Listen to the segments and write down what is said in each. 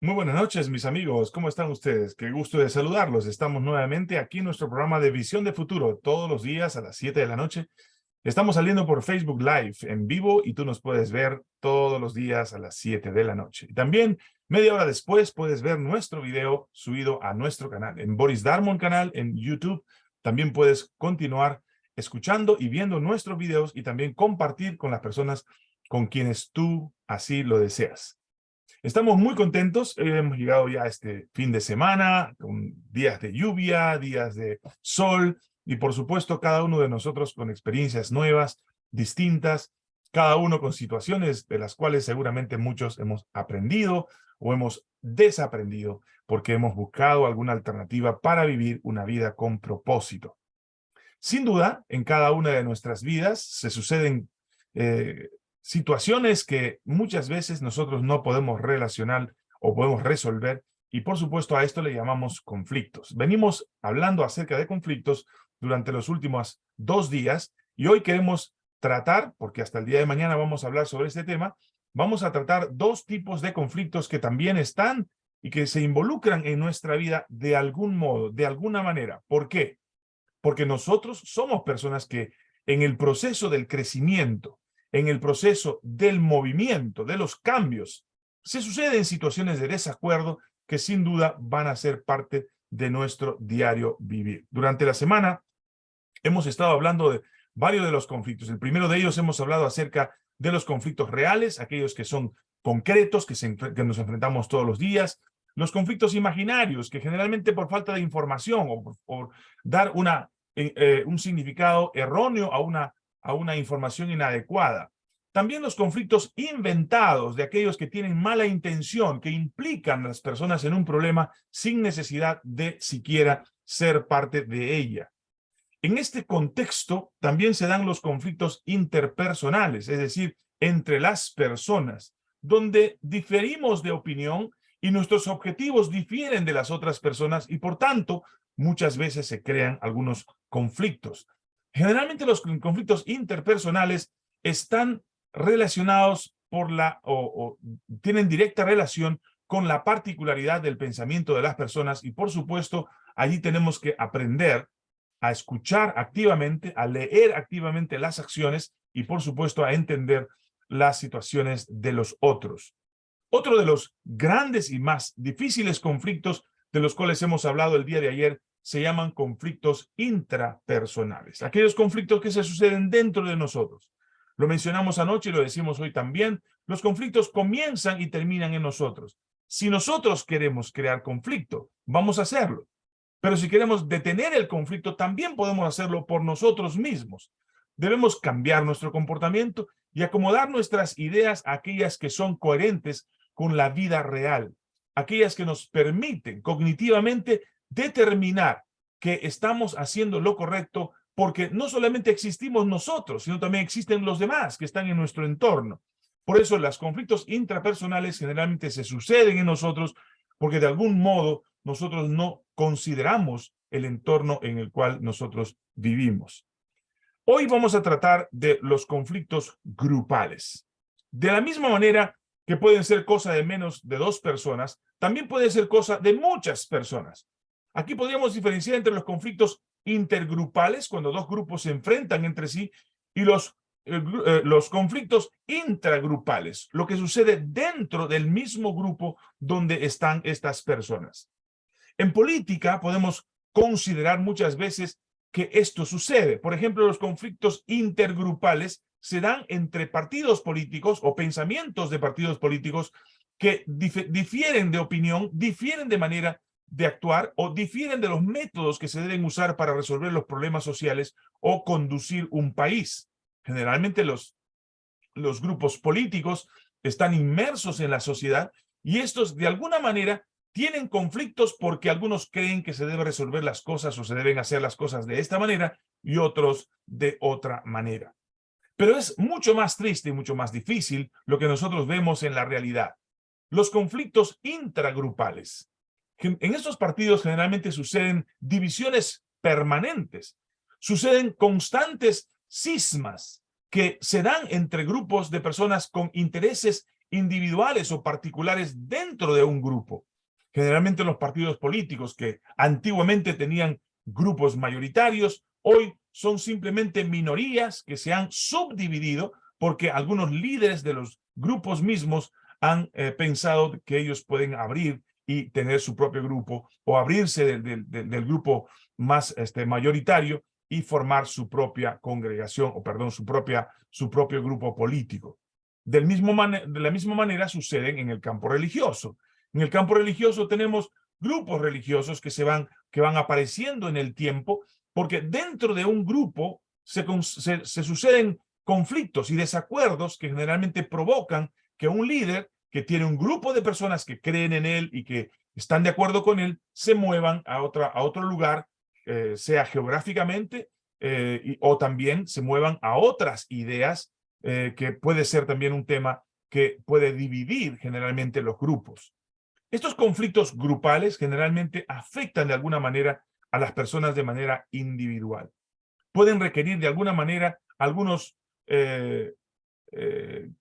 Muy buenas noches, mis amigos. ¿Cómo están ustedes? Qué gusto de saludarlos. Estamos nuevamente aquí en nuestro programa de Visión de Futuro, todos los días a las 7 de la noche. Estamos saliendo por Facebook Live en vivo y tú nos puedes ver todos los días a las 7 de la noche. Y también, media hora después, puedes ver nuestro video subido a nuestro canal, en Boris Darmon canal, en YouTube. También puedes continuar escuchando y viendo nuestros videos y también compartir con las personas con quienes tú así lo deseas. Estamos muy contentos, hemos llegado ya este fin de semana, con días de lluvia, días de sol, y por supuesto cada uno de nosotros con experiencias nuevas, distintas, cada uno con situaciones de las cuales seguramente muchos hemos aprendido o hemos desaprendido porque hemos buscado alguna alternativa para vivir una vida con propósito. Sin duda, en cada una de nuestras vidas se suceden eh, situaciones que muchas veces nosotros no podemos relacionar o podemos resolver y por supuesto a esto le llamamos conflictos. Venimos hablando acerca de conflictos durante los últimos dos días y hoy queremos tratar, porque hasta el día de mañana vamos a hablar sobre este tema, vamos a tratar dos tipos de conflictos que también están y que se involucran en nuestra vida de algún modo, de alguna manera. ¿Por qué? Porque nosotros somos personas que en el proceso del crecimiento, en el proceso del movimiento, de los cambios, se suceden situaciones de desacuerdo que sin duda van a ser parte de nuestro diario vivir. Durante la semana hemos estado hablando de varios de los conflictos. El primero de ellos hemos hablado acerca de los conflictos reales, aquellos que son concretos, que, nos enfrentamos todos los días, los conflictos imaginarios, que generalmente por falta de información o por, dar una, eh, eh, un significado erróneo a una a una información inadecuada. También los conflictos inventados de aquellos que tienen mala intención, que implican a las personas en un problema sin necesidad de siquiera ser parte de ella. En este contexto también se dan los conflictos interpersonales, es decir, entre las personas, donde diferimos de opinión y nuestros objetivos difieren de las otras personas y por tanto muchas veces se crean algunos conflictos. Generalmente los conflictos interpersonales están relacionados por la, o, tienen directa relación con la particularidad del pensamiento de las personas y por supuesto allí tenemos que aprender a escuchar activamente, a leer activamente las acciones y por supuesto a entender las situaciones de los otros. Otro de los grandes y más difíciles conflictos de los cuales hemos hablado el día de ayer se llaman conflictos intrapersonales, aquellos conflictos que se suceden dentro de nosotros. Lo mencionamos anoche y lo decimos hoy también, los conflictos comienzan y terminan en nosotros. Si nosotros queremos crear conflicto, vamos a hacerlo. Pero si queremos detener el conflicto, también podemos hacerlo por nosotros mismos. Debemos cambiar nuestro comportamiento y acomodar nuestras ideas a aquellas que son coherentes con la vida real, aquellas que nos permiten cognitivamente determinar que estamos haciendo lo correcto porque no solamente existimos nosotros, sino también existen los demás que están en nuestro entorno. Por eso los conflictos intrapersonales generalmente se suceden en nosotros porque de algún modo nosotros no consideramos el entorno en el cual nosotros vivimos. Hoy vamos a tratar de los conflictos grupales. De la misma manera que pueden ser cosa de menos de dos personas, también puede ser cosa de muchas personas. Aquí podríamos diferenciar entre los conflictos intergrupales, cuando dos grupos se enfrentan entre sí, y los, eh, eh, los conflictos intragrupales, lo que sucede dentro del mismo grupo donde están estas personas. En política podemos considerar muchas veces que esto sucede. Por ejemplo, los conflictos intergrupales se dan entre partidos políticos o pensamientos de partidos políticos que difieren de opinión, difieren de manera de actuar o difieren de los métodos que se deben usar para resolver los problemas sociales o conducir un país. Generalmente los, los grupos políticos están inmersos en la sociedad y estos de alguna manera tienen conflictos porque algunos creen que se deben resolver las cosas o se deben hacer las cosas de esta manera y otros de otra manera. Pero es mucho más triste y mucho más difícil lo que nosotros vemos en la realidad. Los conflictos intragrupales en estos partidos generalmente suceden divisiones permanentes, suceden constantes cismas que se dan entre grupos de personas con intereses individuales o particulares dentro de un grupo. Generalmente los partidos políticos que antiguamente tenían grupos mayoritarios, hoy son simplemente minorías que se han subdividido porque algunos líderes de los grupos mismos han eh, pensado que ellos pueden abrir y tener su propio grupo o abrirse del, del, grupo más este, mayoritario y formar su propia congregación o perdón, su, propia, su propio grupo político. Del mismo de la misma manera suceden en el campo religioso. En el campo religioso tenemos grupos religiosos que se van, que van apareciendo en el tiempo porque dentro de un grupo se, se suceden conflictos y desacuerdos que generalmente provocan que un líder que tiene un grupo de personas que creen en él y que están de acuerdo con él, se muevan a, otra, a otro lugar, eh, sea geográficamente eh, o también se muevan a otras ideas, eh, que puede ser también un tema que puede dividir generalmente los grupos. Estos conflictos grupales generalmente afectan de alguna manera a las personas de manera individual. Pueden requerir de alguna manera algunos,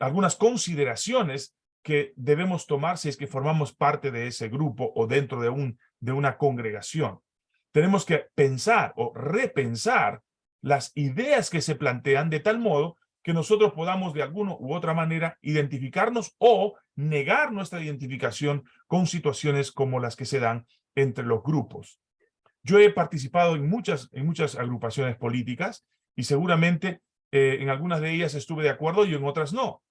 algunas consideraciones que debemos tomar si es que formamos parte de ese grupo o dentro de, un, de una congregación. Tenemos que pensar o repensar las ideas que se plantean de tal modo que nosotros podamos de alguna u otra manera identificarnos o negar nuestra identificación con situaciones como las que se dan entre los grupos. Yo he participado en muchas, en muchas agrupaciones políticas y seguramente eh, en algunas de ellas estuve de acuerdo y en otras no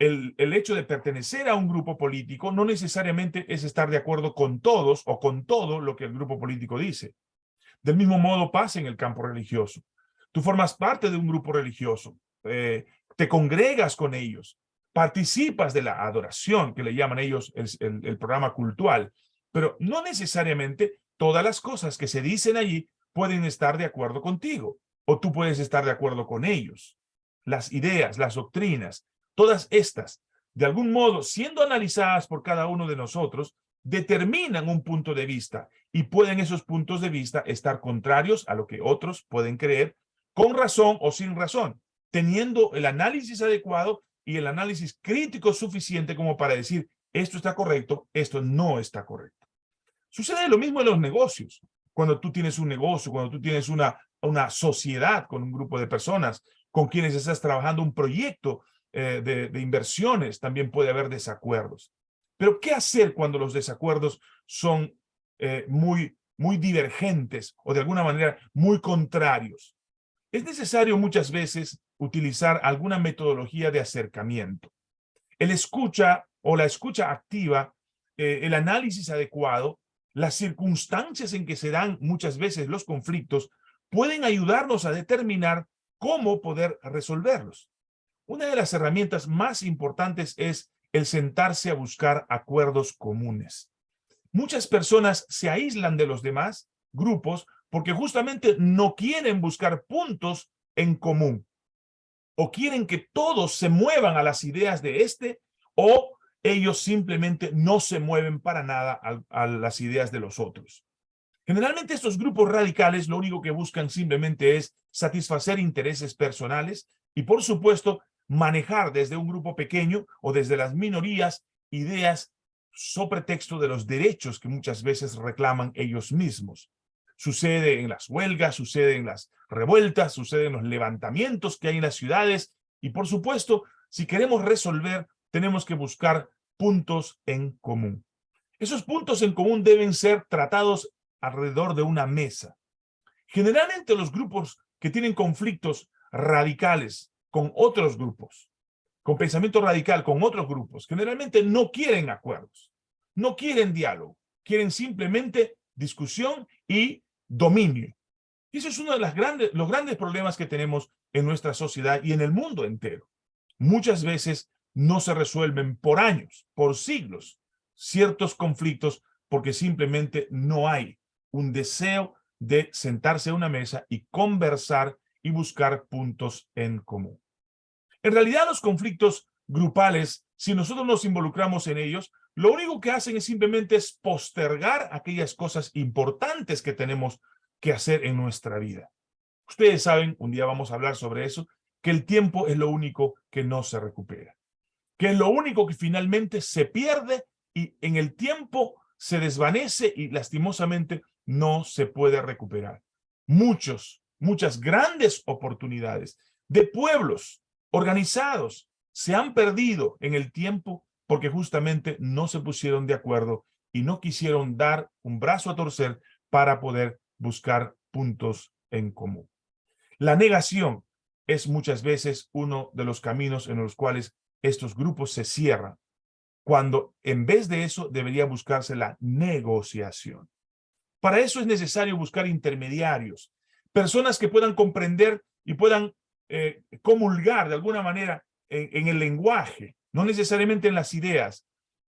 el, hecho de pertenecer a un grupo político no necesariamente es estar de acuerdo con todos o con todo lo que el grupo político dice. Del mismo modo pasa en el campo religioso. Tú formas parte de un grupo religioso, eh, te congregas con ellos, participas de la adoración, que le llaman ellos el, el programa cultural, pero no necesariamente todas las cosas que se dicen allí pueden estar de acuerdo contigo, o tú puedes estar de acuerdo con ellos. Las ideas, las doctrinas, Todas estas, de algún modo, siendo analizadas por cada uno de nosotros, determinan un punto de vista y pueden esos puntos de vista estar contrarios a lo que otros pueden creer, con razón o sin razón, teniendo el análisis adecuado y el análisis crítico suficiente como para decir esto está correcto, esto no está correcto. Sucede lo mismo en los negocios. Cuando tú tienes un negocio, cuando tú tienes una, una sociedad con un grupo de personas con quienes estás trabajando un proyecto eh, de, inversiones también puede haber desacuerdos. Pero ¿qué hacer cuando los desacuerdos son eh, muy, muy divergentes o de alguna manera muy contrarios? Es necesario muchas veces utilizar alguna metodología de acercamiento. El escucha o la escucha activa, eh, el análisis adecuado, las circunstancias en que se dan muchas veces los conflictos pueden ayudarnos a determinar cómo poder resolverlos. Una de las herramientas más importantes es el sentarse a buscar acuerdos comunes. Muchas personas se aíslan de los demás grupos porque justamente no quieren buscar puntos en común o quieren que todos se muevan a las ideas de este o ellos simplemente no se mueven para nada a, a, las ideas de los otros. Generalmente estos grupos radicales lo único que buscan simplemente es satisfacer intereses personales y por supuesto manejar desde un grupo pequeño o desde las minorías ideas sobre texto de los derechos que muchas veces reclaman ellos mismos. Sucede en las huelgas, sucede en las revueltas, sucede en los levantamientos que hay en las ciudades y por supuesto, si queremos resolver, tenemos que buscar puntos en común. Esos puntos en común deben ser tratados alrededor de una mesa. Generalmente los grupos que tienen conflictos radicales con otros grupos, con pensamiento radical con otros grupos, generalmente no quieren acuerdos, no quieren diálogo, quieren simplemente discusión y dominio. Y eso es uno de los grandes problemas que tenemos en nuestra sociedad y en el mundo entero. Muchas veces no se resuelven por años, por siglos, ciertos conflictos porque simplemente no hay un deseo de sentarse a una mesa y conversar y buscar puntos en común. En realidad los conflictos grupales, si nosotros nos involucramos en ellos, lo único que hacen es simplemente es postergar aquellas cosas importantes que tenemos que hacer en nuestra vida. Ustedes saben, un día vamos a hablar sobre eso, que el tiempo es lo único que no se recupera. que es lo único que finalmente se pierde y en el tiempo se desvanece y lastimosamente no se puede recuperar. Muchos, muchas grandes oportunidades de pueblos organizados se han perdido en el tiempo porque justamente no se pusieron de acuerdo y no quisieron dar un brazo a torcer para poder buscar puntos en común. La negación es muchas veces uno de los caminos en los cuales estos grupos se cierran, cuando en vez de eso debería buscarse la negociación. Para eso es necesario buscar intermediarios, personas que puedan comprender y puedan eh, comulgar de alguna manera en, el lenguaje, no necesariamente en las ideas,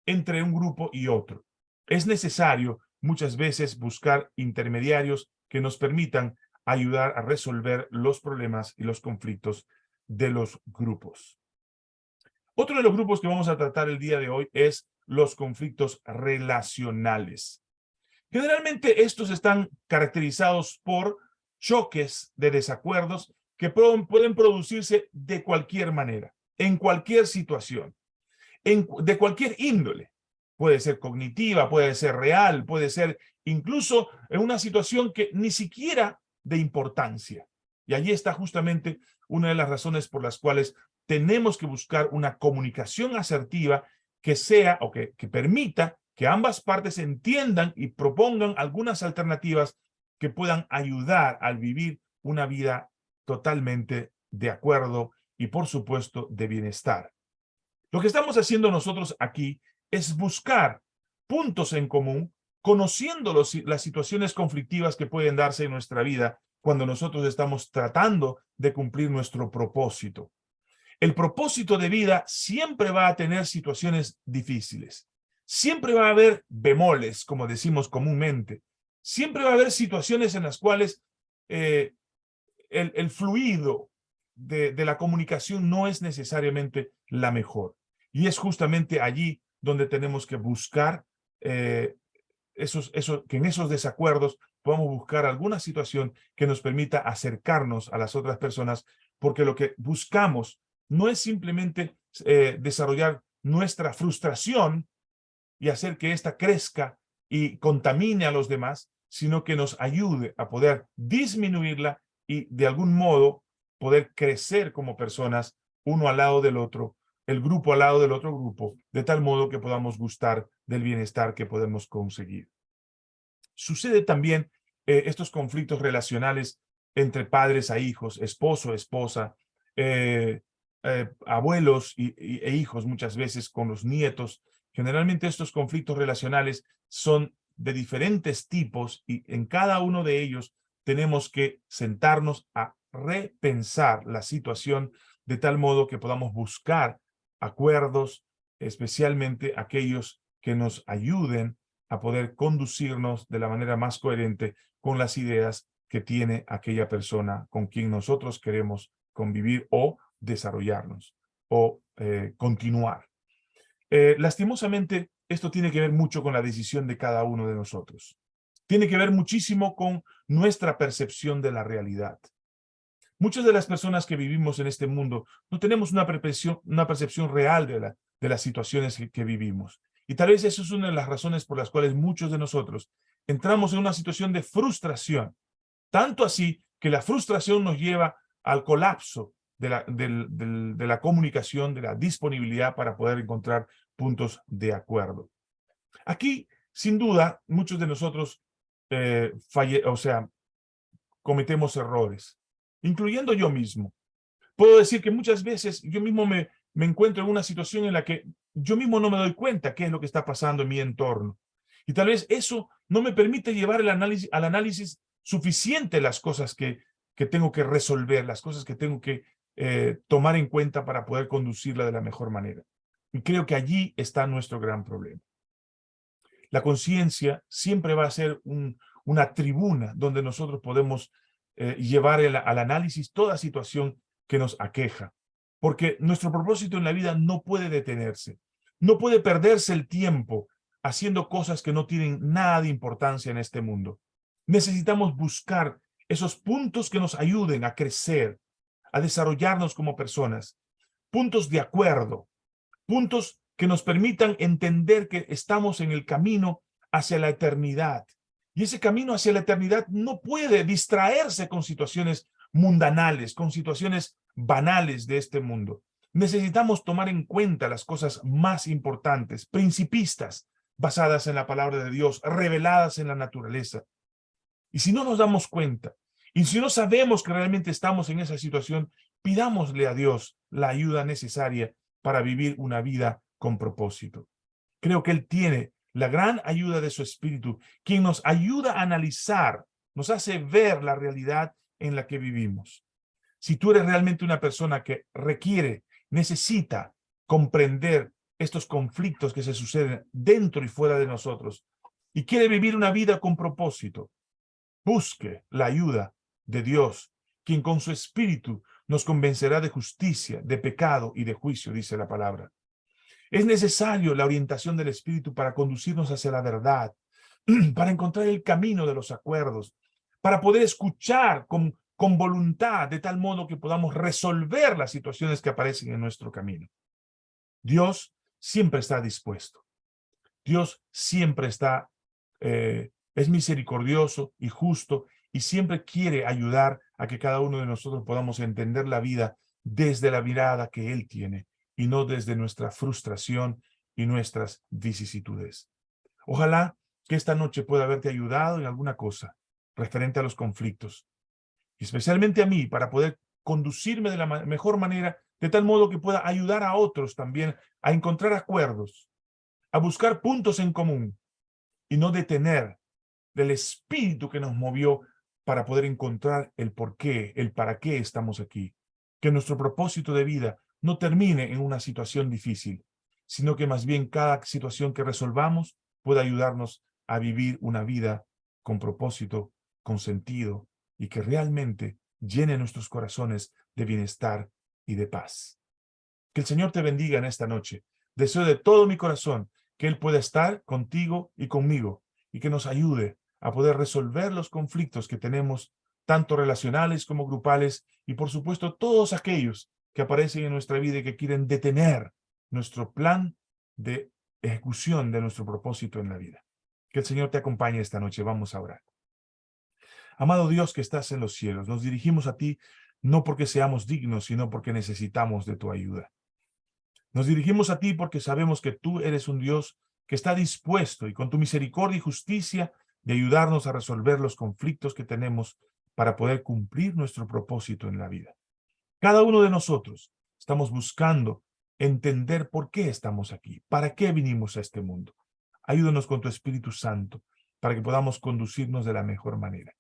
entre un grupo y otro. Es necesario muchas veces buscar intermediarios que nos permitan ayudar a resolver los problemas y los conflictos de los grupos. Otro de los grupos que vamos a tratar el día de hoy es los conflictos relacionales. Generalmente estos están caracterizados por choques de desacuerdos que pueden producirse de cualquier manera en cualquier situación, en, de cualquier índole. Puede ser cognitiva, puede ser real, puede ser incluso en una situación que ni siquiera de importancia. Y allí está justamente una de las razones por las cuales tenemos que buscar una comunicación asertiva que sea o que, que permita que ambas partes entiendan y propongan algunas alternativas que puedan ayudar al vivir una vida totalmente de acuerdo y por supuesto de bienestar. Lo que estamos haciendo nosotros aquí es buscar puntos en común, conociendo las situaciones conflictivas que pueden darse en nuestra vida cuando nosotros estamos tratando de cumplir nuestro propósito. El propósito de vida siempre va a tener situaciones difíciles. Siempre va a haber bemoles, como decimos comúnmente. Siempre va a haber situaciones en las cuales eh, el, el fluido, de, la comunicación no es necesariamente la mejor. Y es justamente allí donde tenemos que buscar eh, esos, que en esos desacuerdos podamos buscar alguna situación que nos permita acercarnos a las otras personas, porque lo que buscamos no es simplemente eh, desarrollar nuestra frustración y hacer que ésta crezca y contamine a los demás, sino que nos ayude a poder disminuirla y de algún modo poder crecer como personas, uno al lado del otro, el grupo al lado del otro grupo, de tal modo que podamos gustar del bienestar que podemos conseguir. Sucede también eh, estos conflictos relacionales entre padres a hijos, esposo, esposa, eh, eh, abuelos y, e hijos muchas veces con los nietos. Generalmente estos conflictos relacionales son de diferentes tipos y en cada uno de ellos tenemos que sentarnos a repensar la situación de tal modo que podamos buscar acuerdos, especialmente aquellos que nos ayuden a poder conducirnos de la manera más coherente con las ideas que tiene aquella persona con quien nosotros queremos convivir o desarrollarnos o eh, continuar. Eh, lastimosamente, esto tiene que ver mucho con la decisión de cada uno de nosotros. Tiene que ver muchísimo con nuestra percepción de la realidad. Muchas de las personas que vivimos en este mundo no tenemos una percepción, una percepción real de, la, de las situaciones que, vivimos. Y tal vez eso es una de las razones por las cuales muchos de nosotros entramos en una situación de frustración. Tanto así que la frustración nos lleva al colapso de la, de la comunicación, de la disponibilidad para poder encontrar puntos de acuerdo. Aquí, sin duda, muchos de nosotros eh, o sea, cometemos errores incluyendo yo mismo. Puedo decir que muchas veces yo mismo me, me encuentro en una situación en la que yo mismo no me doy cuenta qué es lo que está pasando en mi entorno. Y tal vez eso no me permite llevar el análisis, al análisis suficiente las cosas que, que tengo que resolver, las cosas que tengo que eh, tomar en cuenta para poder conducirla de la mejor manera. Y creo que allí está nuestro gran problema. La conciencia siempre va a ser un, una tribuna donde nosotros podemos eh, llevar al análisis toda situación que nos aqueja. Porque nuestro propósito en la vida no puede detenerse. No puede perderse el tiempo haciendo cosas que no tienen nada de importancia en este mundo. Necesitamos buscar esos puntos que nos ayuden a crecer, a desarrollarnos como personas. Puntos de acuerdo, Puntos que nos permitan entender que estamos en el camino hacia la eternidad. Y ese camino hacia la eternidad no puede distraerse con situaciones mundanales, con situaciones banales de este mundo. Necesitamos tomar en cuenta las cosas más importantes, principistas, basadas en la palabra de Dios, reveladas en la naturaleza. Y si no nos damos cuenta, y si no sabemos que realmente estamos en esa situación, pidámosle a Dios la ayuda necesaria para vivir una vida con propósito. Creo que Él tiene la gran ayuda de su Espíritu, quien nos ayuda a analizar, nos hace ver la realidad en la que vivimos. Si tú eres realmente una persona que requiere, necesita comprender estos conflictos que se suceden dentro y fuera de nosotros y quiere vivir una vida con propósito, busque la ayuda de Dios, quien con su Espíritu nos convencerá de justicia, de pecado y de juicio, dice la palabra. Es necesario la orientación del Espíritu para conducirnos hacia la verdad, para encontrar el camino de los acuerdos, para poder escuchar con, con voluntad, de tal modo que podamos resolver las situaciones que aparecen en nuestro camino. Dios siempre está dispuesto. Dios siempre está, eh, es misericordioso y justo y siempre quiere ayudar a que cada uno de nosotros podamos entender la vida desde la mirada que Él tiene y no desde nuestra frustración y nuestras vicisitudes. Ojalá que esta noche pueda haberte ayudado en alguna cosa referente a los conflictos, y especialmente a mí, para poder conducirme de la mejor manera, de tal modo que pueda ayudar a otros también a encontrar acuerdos, a buscar puntos en común, y no detener del espíritu que nos movió para poder encontrar el por qué, el para qué estamos aquí. Que nuestro propósito de vida no termine en una situación difícil, sino que más bien cada situación que resolvamos pueda ayudarnos a vivir una vida con propósito, con sentido, y que realmente llene nuestros corazones de bienestar y de paz. Que el Señor te bendiga en esta noche. Deseo de todo mi corazón que Él pueda estar contigo y conmigo y que nos ayude a poder resolver los conflictos que tenemos, tanto relacionales como grupales, y por supuesto todos aquellos que aparecen en nuestra vida y que quieren detener nuestro plan de ejecución de nuestro propósito en la vida. Que el Señor te acompañe esta noche. Vamos a orar. Amado Dios que estás en los cielos, nos dirigimos a ti no porque seamos dignos, sino porque necesitamos de tu ayuda. Nos dirigimos a ti porque sabemos que tú eres un Dios que está dispuesto y con tu misericordia y justicia de ayudarnos a resolver los conflictos que tenemos para poder cumplir nuestro propósito en la vida. Cada uno de nosotros estamos buscando entender por qué estamos aquí, para qué vinimos a este mundo. Ayúdanos con tu Espíritu Santo para que podamos conducirnos de la mejor manera.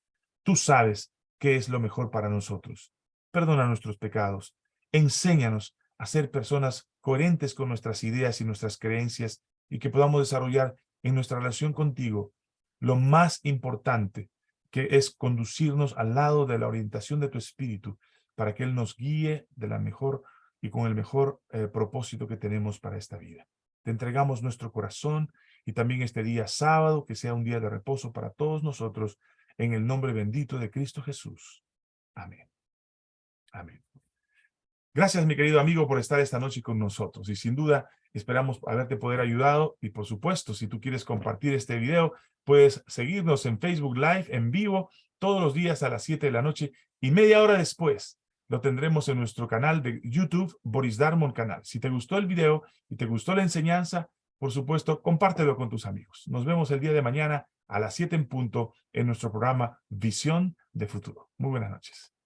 Tú sabes qué es lo mejor para nosotros. Perdona nuestros pecados. Enséñanos a ser personas coherentes con nuestras ideas y nuestras creencias y que podamos desarrollar en nuestra relación contigo lo más importante, que es conducirnos al lado de la orientación de tu Espíritu para que Él nos guíe de la mejor y con el mejor eh, propósito que tenemos para esta vida. Te entregamos nuestro corazón y también este día sábado, que sea un día de reposo para todos nosotros, en el nombre bendito de Cristo Jesús. Amén. Amén. Gracias, mi querido amigo, por estar esta noche con nosotros. Y sin duda, esperamos haberte poder ayudado. Y por supuesto, si tú quieres compartir este video, puedes seguirnos en Facebook Live, en vivo, todos los días a las 7 de la noche. Y media hora después, lo tendremos en nuestro canal de YouTube, Boris Darmon Canal. Si te gustó el video y te gustó la enseñanza, por supuesto, compártelo con tus amigos. Nos vemos el día de mañana a las 7 en punto en nuestro programa Visión de Futuro. Muy buenas noches.